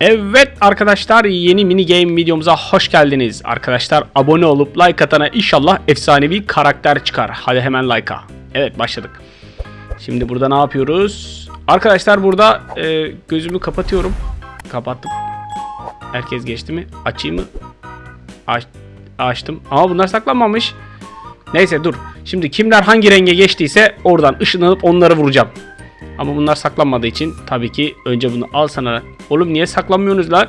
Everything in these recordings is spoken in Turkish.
Evet arkadaşlar yeni mini game videomuza hoş geldiniz. Arkadaşlar abone olup like atana inşallah efsanevi karakter çıkar. Hadi hemen like'a. Evet başladık. Şimdi burada ne yapıyoruz? Arkadaşlar burada e, gözümü kapatıyorum. Kapattım. Herkes geçti mi? Açayım mı? Aç, açtım. Ama bunlar saklanmamış. Neyse dur. Şimdi kimler hangi renge geçtiyse oradan ışınlanıp onları vuracağım. Ama bunlar saklanmadığı için tabii ki önce bunu al sana. Oğlum niye saklanmıyorsunuz lan?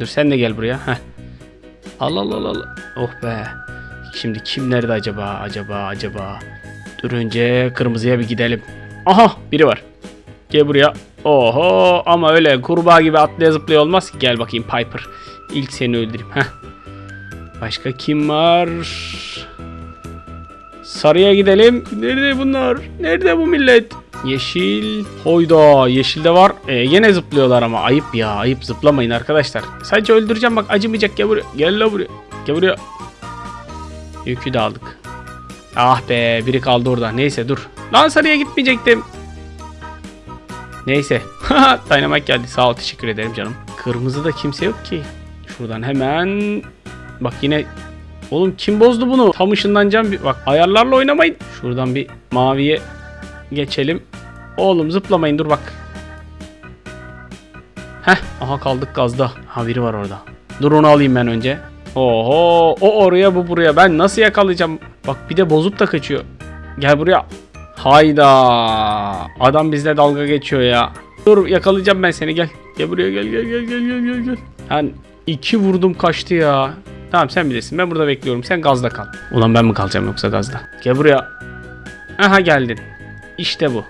Dur sen de gel buraya. Heh. Al al al al. Oh be. Şimdi kim nerede acaba? Acaba acaba. Dur önce kırmızıya bir gidelim. Aha biri var. Gel buraya. Oho ama öyle kurbağa gibi atlaya zıplaya olmaz ki. Gel bakayım Piper. İlk seni öldüreyim. Heh. Başka kim var? Sarıya gidelim. Nerede bunlar? Nerede bu millet? Yeşil. Hoyda yeşilde var. Ee, yine zıplıyorlar ama ayıp ya. Ayıp zıplamayın arkadaşlar. Sadece öldüreceğim bak acımayacak. Gel buraya. Gel la buraya. Gel buraya. Yükü de aldık. Ah be biri kaldı orada. Neyse dur. Lan sarıya gitmeyecektim. Neyse. Dynamite geldi. Sağ ol teşekkür ederim canım. Kırmızıda kimse yok ki. Şuradan hemen. Bak yine Oğlum kim bozdu bunu? Tam ışınlanacağım. Bir... Bak ayarlarla oynamayın. Şuradan bir maviye geçelim. Oğlum zıplamayın dur bak. Heh aha kaldık gazda. Ha biri var orada. Dur onu alayım ben önce. Oho o oraya bu buraya. Ben nasıl yakalayacağım? Bak bir de bozup da kaçıyor. Gel buraya. Hayda. Adam bizle dalga geçiyor ya. Dur yakalayacağım ben seni gel. Gel buraya gel gel gel gel gel gel gel. Ben iki vurdum kaçtı ya. Tamam sen bilirsin. Ben burada bekliyorum. Sen gazda kal. Ulan ben mi kalacağım yoksa gazda? Gel buraya. Aha geldin. İşte bu.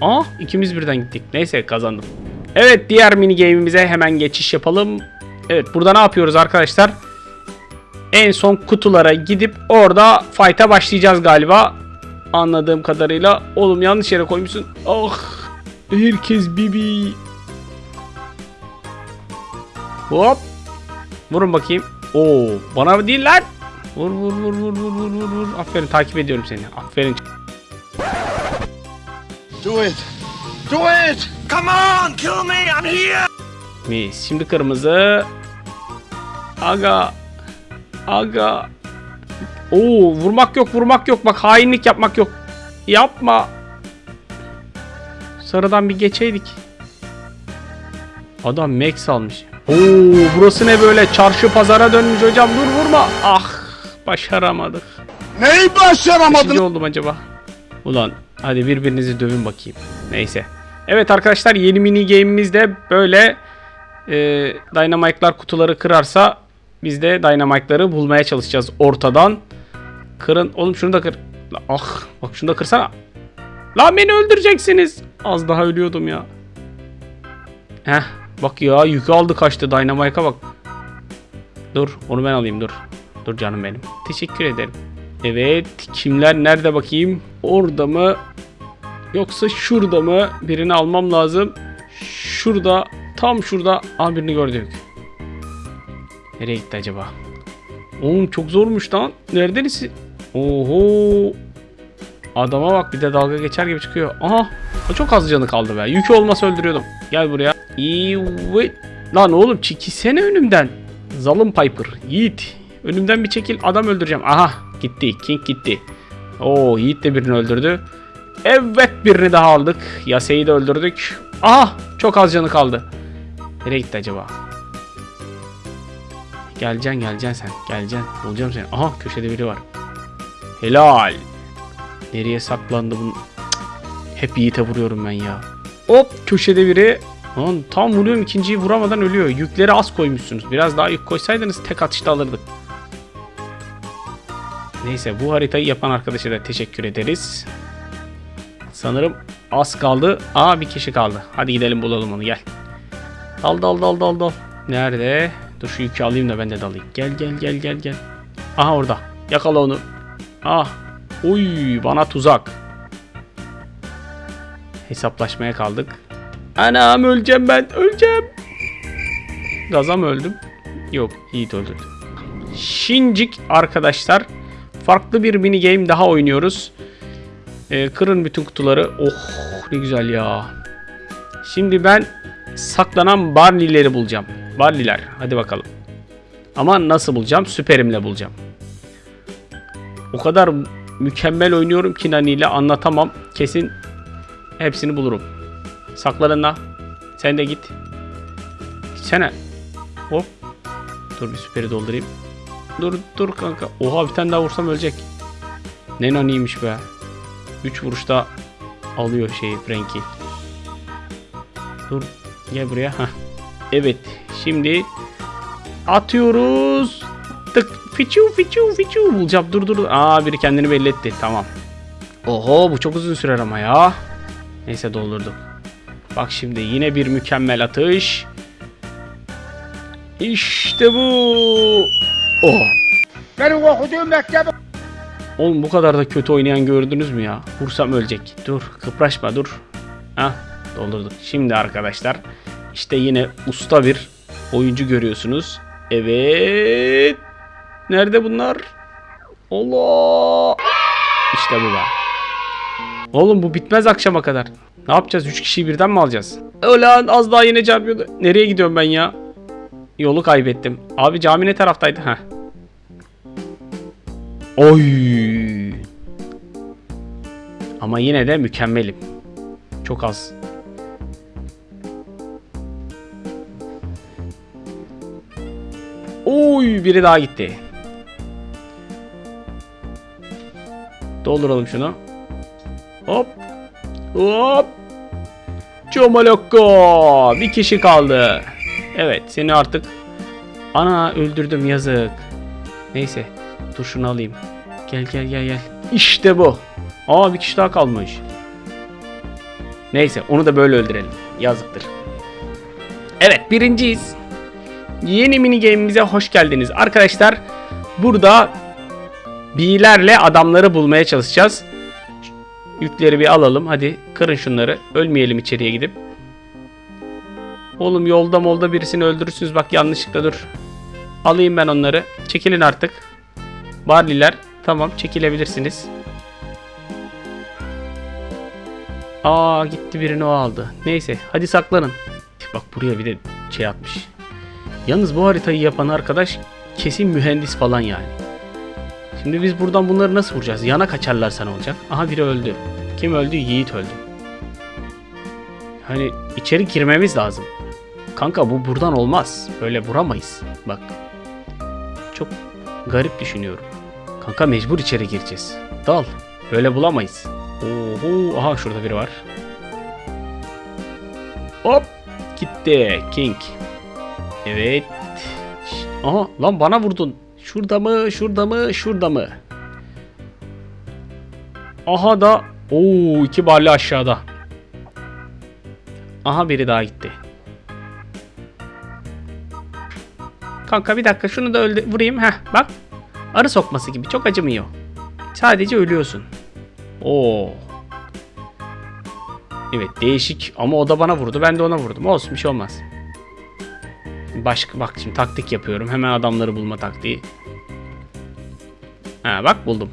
Aa ikimiz birden gittik. Neyse kazandım. Evet diğer mini game'imize hemen geçiş yapalım. Evet burada ne yapıyoruz arkadaşlar? En son kutulara gidip orada fight'a başlayacağız galiba. Anladığım kadarıyla. Oğlum yanlış yere koymuşsun. Ah. Herkes bibi. Hop. Vurun bakayım. Oo, bana değil lan. Vur vur vur vur vur vur vur. Aferin takip ediyorum seni. Aferin. Do it! Do it! Come on, kill me, I'm here! Mis. Şimdi kırmızı. Aga. Aga. Oo, vurmak yok, vurmak yok. Bak hainlik yapmak yok. Yapma. Sarıdan bir geçeydik. Adam Max almış. Oo, burası ne böyle? Çarşı pazara dönmüş hocam. Dur vurma. Ah, başaramadık. Neyi başaramadın? Kaçıncı oldum acaba? Ulan hadi birbirinizi dövün bakayım. Neyse. Evet arkadaşlar yeni mini game'imiz de böyle e, Dynamite'lar kutuları kırarsa biz de Dynamite'ları bulmaya çalışacağız ortadan. Kırın. Oğlum şunu da kır. Ah bak şunu da kırsana. Lan beni öldüreceksiniz. Az daha ölüyordum ya. Heh bak ya yükü aldı kaçtı Dynamite'a bak. Dur onu ben alayım dur. Dur canım benim. Teşekkür ederim. Evet kimler nerede bakayım? Orada mı? Yoksa şurada mı? Birini almam lazım. Şurada. Tam şurada. Aa birini gördük. Nereye gitti acaba? Oğlum çok zormuş lan. Neredeniz? Oho. Adama bak bir de dalga geçer gibi çıkıyor. Aha. Çok az canı kaldı be. Yükü olmasa öldürüyordum. Gel buraya. Evet. Lan oğlum çekilsene önümden. Zalım Piper. Yiğit. Önümden bir çekil. Adam öldüreceğim. Aha. Gitti. King gitti. Oo Yiğit de birini öldürdü. Evet birini daha aldık. Yase'yi de öldürdük. Aha. Çok az canı kaldı. Nereye gitti acaba? Geleceksin geleceksin sen. Geleceksin. Bulacağım seni. Aha köşede biri var. Helal. Nereye saklandı bunun? Cık. Hep Yiğit'e vuruyorum ben ya. Hop köşede biri. Lan tam vuruyorum ikinciyi vuramadan ölüyor. Yükleri az koymuşsunuz. Biraz daha yük koysaydınız tek atışta alırdık. Neyse bu haritayı yapan arkadaşa da teşekkür ederiz. Sanırım az kaldı. Aa bir kişi kaldı. Hadi gidelim bulalım onu gel. Dal dal dal dal dal. Nerede? Dur şu yükü alayım da ben de dalayım. Gel gel gel gel gel. Aha orada. Yakala onu. Ah. Uy bana tuzak. Hesaplaşmaya kaldık. Anam öleceğim ben. Öleceğim. Gaza mı öldüm? Yok Yiğit öldürdü. Şincik arkadaşlar. Farklı bir mini game daha oynuyoruz. Ee, kırın bütün kutuları. Oh ne güzel ya. Şimdi ben saklanan Barley'leri bulacağım. Barley'ler. Hadi bakalım. Ama nasıl bulacağım? Süperimle bulacağım. O kadar mükemmel oynuyorum ki Nani ile anlatamam. Kesin hepsini bulurum. Saklanın la. Sen de git. Gitsene. Hop. Dur bir süperi doldurayım. Dur dur kanka. Oha bir tane daha vursam ölecek. Ne naniymiş be. 3 vuruşta alıyor şeyi Frankie. Dur gel buraya. Heh. Evet şimdi atıyoruz. Tık fiçu fiçu fiçu bulacağım. Dur dur. Aa biri kendini belli etti. Tamam. Oho bu çok uzun sürer ama ya. Neyse doldurdum. Bak şimdi yine bir mükemmel atış. İşte bu. Oh. Benim okuduğum mektebe Oğlum bu kadar da kötü oynayan gördünüz mü ya? Vursam ölecek. Dur kıpraşma dur. Hah doldurduk. Şimdi arkadaşlar işte yine usta bir oyuncu görüyorsunuz. Evet. Nerede bunlar? Allah. İşte bu be. Oğlum bu bitmez akşama kadar. Ne yapacağız? 3 kişiyi birden mi alacağız? Ulan az daha yine çarpıyordu. Nereye gidiyorum ben ya? Yolu kaybettim. Abi cami ne taraftaydı? Heh. Oy. Ama yine de mükemmelim. Çok az. Oy biri daha gitti. Dolduralım şunu. Hop. Hop. Çomalokko. Bir kişi kaldı. Evet seni artık ana öldürdüm yazık. Neyse dur şunu alayım. Gel gel gel gel. İşte bu. Aa bir kişi daha kalmış. Neyse onu da böyle öldürelim. Yazıktır. Evet birinciyiz. Yeni mini game'imize hoş geldiniz. Arkadaşlar burada B'lerle adamları bulmaya çalışacağız. Yükleri bir alalım. Hadi kırın şunları. Ölmeyelim içeriye gidip. Oğlum yolda molda birisini öldürürsünüz. Bak yanlışlıkla dur. Alayım ben onları. Çekilin artık. Barliler. Tamam çekilebilirsiniz. Aa gitti birini o aldı. Neyse hadi saklanın. Bak buraya bir de şey atmış. Yalnız bu haritayı yapan arkadaş kesin mühendis falan yani. Şimdi biz buradan bunları nasıl vuracağız? Yana kaçarlarsa ne olacak? Aha biri öldü. Kim öldü? Yiğit öldü. Hani içeri girmemiz lazım. Kanka bu buradan olmaz. Böyle vuramayız. Bak. Çok garip düşünüyorum. Kanka mecbur içeri gireceğiz. Dal. Böyle bulamayız. Oho. Aha şurada biri var. Hop. Gitti. King. Evet. Aha lan bana vurdun. Şurada mı? Şurada mı? Şurada mı? Aha da Oo iki barlı aşağıda. Aha biri daha gitti. Kanka bir dakika şunu da öldü vurayım. Heh bak. Arı sokması gibi çok acımıyor. Sadece ölüyorsun. Oo. Evet değişik ama o da bana vurdu. Ben de ona vurdum. Olsun bir şey olmaz. Başka bak şimdi taktik yapıyorum. Hemen adamları bulma taktiği. Ha bak buldum.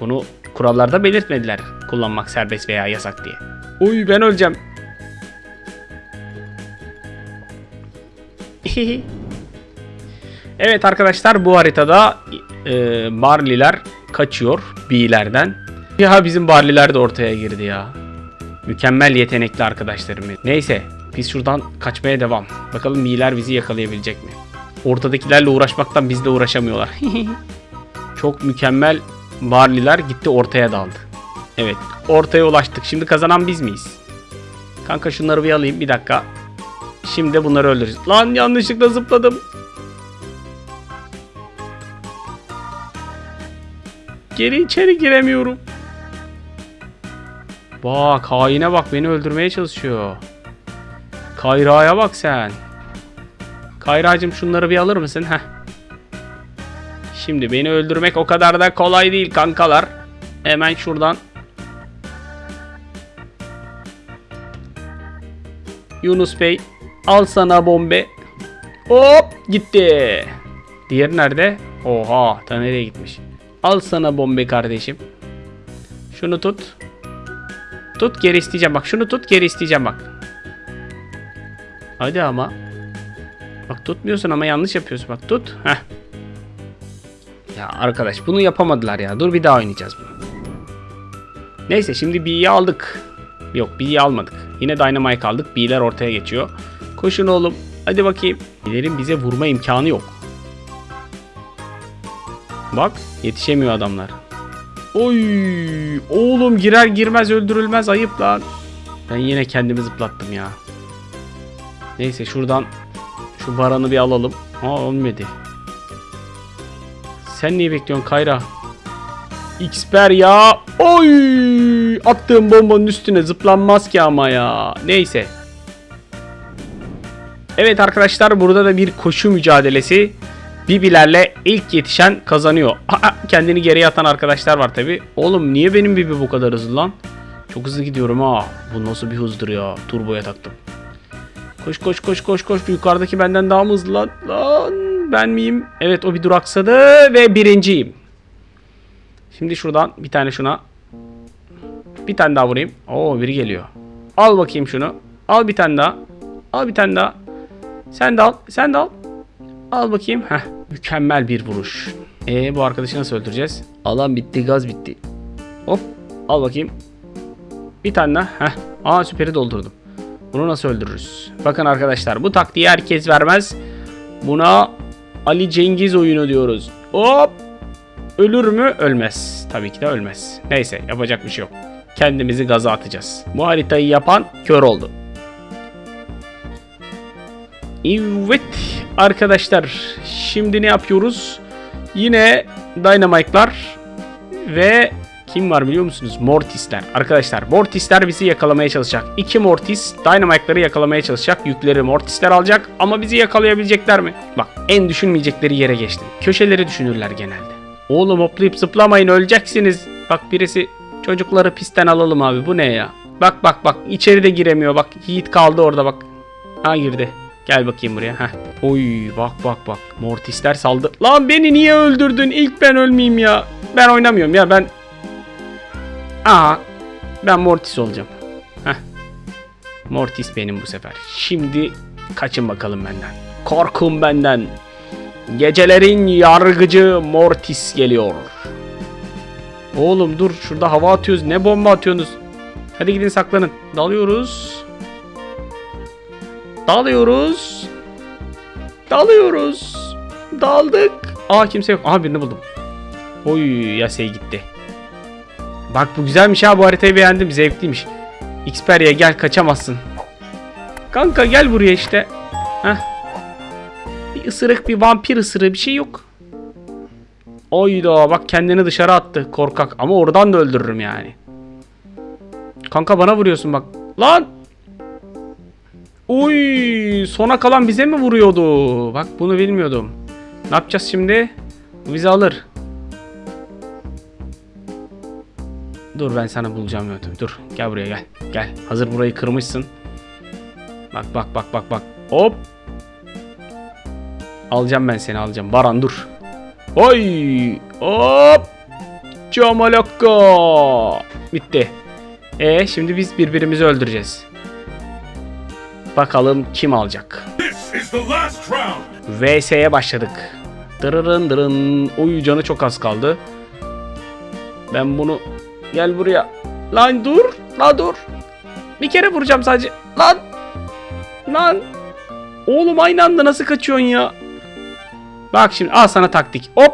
Bunu kurallarda belirtmediler. Kullanmak serbest veya yasak diye. Uy ben öleceğim. evet arkadaşlar bu haritada e, Barley'ler kaçıyor B'lerden. Ya bizim Barley'ler de ortaya girdi ya. Mükemmel yetenekli arkadaşlarım. Neyse biz şuradan kaçmaya devam. Bakalım B'ler bizi yakalayabilecek mi? Ortadakilerle uğraşmaktan bizle uğraşamıyorlar. Çok mükemmel Barley'ler gitti ortaya daldı. Evet ortaya ulaştık. Şimdi kazanan biz miyiz? Kanka şunları bir alayım bir dakika. Şimdi bunları öldüreceğiz. Lan yanlışlıkla zıpladım. Geri içeri giremiyorum. Bak haine bak beni öldürmeye çalışıyor. Kayra'ya bak sen. Kayra'cığım şunları bir alır mısın? Heh. Şimdi beni öldürmek o kadar da kolay değil kankalar. Hemen şuradan. Yunus Bey al sana bombe. Hop gitti. Diğer nerede? Oha ta nereye gitmiş. Al sana bombe kardeşim. Şunu tut. Tut geri isteyeceğim bak şunu tut geri isteyeceğim bak. Hadi ama. Bak tutmuyorsun ama yanlış yapıyorsun. Bak tut. Heh. Ya arkadaş bunu yapamadılar ya. Dur bir daha oynayacağız bunu. Neyse şimdi B'yi aldık. Yok B'yi almadık. Yine Dynamite aldık. B'ler ortaya geçiyor. Koşun oğlum. Hadi bakayım. B'lerin bize vurma imkanı yok. Bak yetişemiyor adamlar. Oy oğlum girer girmez öldürülmez ayıp lan. Ben yine kendimi zıplattım ya. Neyse şuradan şu baranı bir alalım. Aa olmadı. Sen niye bekliyorsun Kayra? Xper ya. Oy! Attığım bombanın üstüne zıplanmaz ki ama ya. Neyse. Evet arkadaşlar burada da bir koşu mücadelesi. Bibilerle ilk yetişen kazanıyor. Aa, kendini geriye atan arkadaşlar var tabi. Oğlum niye benim Bibi bu kadar hızlı lan? Çok hızlı gidiyorum ha. Bu nasıl bir hızdır ya. Turboya taktım. Koş koş koş koş koş. Yukarıdaki benden daha mı hızlı lan? Lan ben miyim? Evet o bir duraksadı ve birinciyim. Şimdi şuradan bir tane şuna. Bir tane daha vurayım. Oo biri geliyor. Al bakayım şunu. Al bir tane daha. Al bir tane daha. Sen de al. Sen de al. Al bakayım. Heh. Mükemmel bir vuruş. E bu arkadaşı nasıl öldüreceğiz? Alan bitti, gaz bitti. Hop. Al bakayım. Bir tane daha. Heh. Aa süperi doldurdum. Bunu nasıl öldürürüz? Bakın arkadaşlar bu taktiği herkes vermez. Buna Ali Cengiz oyunu diyoruz. Hop. Ölür mü? Ölmez. Tabii ki de ölmez. Neyse yapacak bir şey yok. Kendimizi gaza atacağız. Bu haritayı yapan kör oldu. Evet arkadaşlar şimdi ne yapıyoruz? Yine Dynamite'lar ve kim var biliyor musunuz? Mortis'ler. Arkadaşlar Mortis'ler bizi yakalamaya çalışacak. İki Mortis Dynamite'ları yakalamaya çalışacak. Yükleri Mortis'ler alacak ama bizi yakalayabilecekler mi? Bak en düşünmeyecekleri yere geçtim. Köşeleri düşünürler genelde. Oğlum hoplayıp zıplamayın öleceksiniz. Bak birisi çocukları pistten alalım abi bu ne ya? Bak bak bak içeri de giremiyor bak Yiğit kaldı orada bak. Ha girdi. Gel bakayım buraya. Heh. Oy bak bak bak. Mortisler saldı. Lan beni niye öldürdün? İlk ben ölmeyeyim ya. Ben oynamıyorum ya ben. Aa. Ben Mortis olacağım. Heh. Mortis benim bu sefer. Şimdi kaçın bakalım benden. Korkun benden. Gecelerin yargıcı Mortis geliyor. Oğlum dur şurada hava atıyoruz. Ne bomba atıyorsunuz? Hadi gidin saklanın. Dalıyoruz. Dalıyoruz. Dalıyoruz. Daldık. Aa kimse yok. Aha birini buldum. Oy Yasey gitti. Bak bu güzelmiş ha bu haritayı beğendim. Zevkliymiş. Xperia gel kaçamazsın. Kanka gel buraya işte. Heh. Bir ısırık bir vampir ısırığı bir şey yok. Oyda bak kendini dışarı attı korkak ama oradan da öldürürüm yani. Kanka bana vuruyorsun bak. Lan Uy, sona kalan bize mi vuruyordu? Bak bunu bilmiyordum. Ne yapacağız şimdi? Bu bizi alır. Dur ben sana bulacağım yöntemi. Dur gel buraya gel. Gel. Hazır burayı kırmışsın. Bak bak bak bak bak. Hop. Alacağım ben seni alacağım. Baran dur. Oy. Hop. Camalakka. Bitti. E şimdi biz birbirimizi öldüreceğiz. Bakalım kim alacak. VS'ye başladık. Dırırın dırın. Oy canı çok az kaldı. Ben bunu... Gel buraya. Lan dur. Lan dur. Bir kere vuracağım sadece. Lan. Lan. Oğlum aynı anda nasıl kaçıyorsun ya? Bak şimdi al sana taktik. Hop.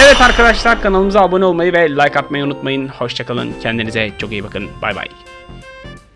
Evet arkadaşlar kanalımıza abone olmayı ve like atmayı unutmayın. Hoşçakalın. Kendinize çok iyi bakın. Bay bay.